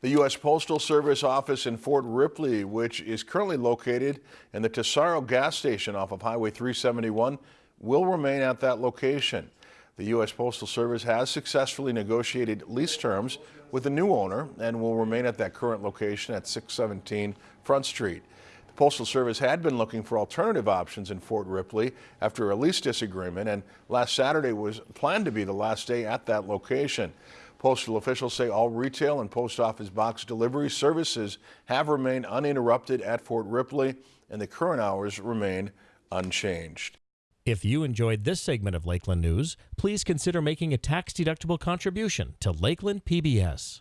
The U.S. Postal Service office in Fort Ripley, which is currently located in the Tesoro gas station off of Highway 371, will remain at that location. The U.S. Postal Service has successfully negotiated lease terms with the new owner and will remain at that current location at 617 Front Street. The Postal Service had been looking for alternative options in Fort Ripley after a lease disagreement, and last Saturday was planned to be the last day at that location. Postal officials say all retail and post office box delivery services have remained uninterrupted at Fort Ripley, and the current hours remain unchanged. If you enjoyed this segment of Lakeland News, please consider making a tax-deductible contribution to Lakeland PBS.